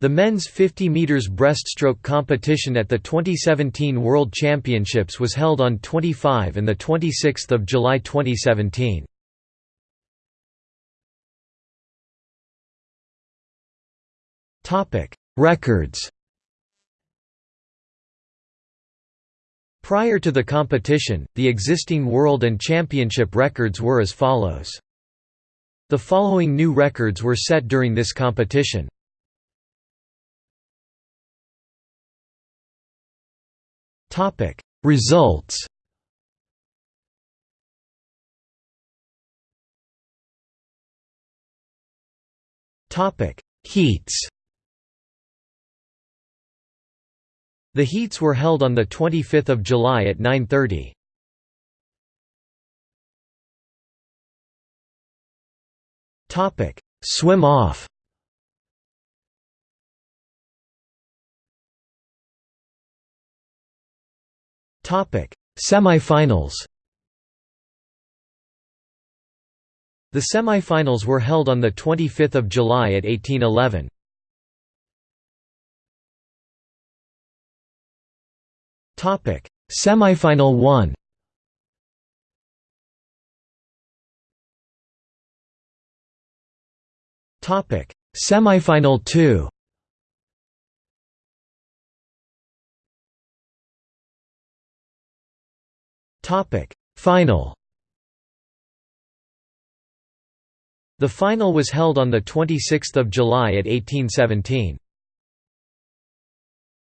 The men's 50 meters breaststroke competition at the 2017 World Championships was held on 25 and the 26th of July 2017. Topic: Records. Prior to the competition, the existing world and championship records were as follows. The following new records were set during this competition. Topic. Results. Topic. Heats. The heats were held on the 25th of July at 9:30. Topic. Swim off Topic: Semifinals. The semifinals were held on the 25th of July at 1811. Topic: Semifinal 1. Topic: Semifinal 2. Final. The final was held on the 26th of July at 1817.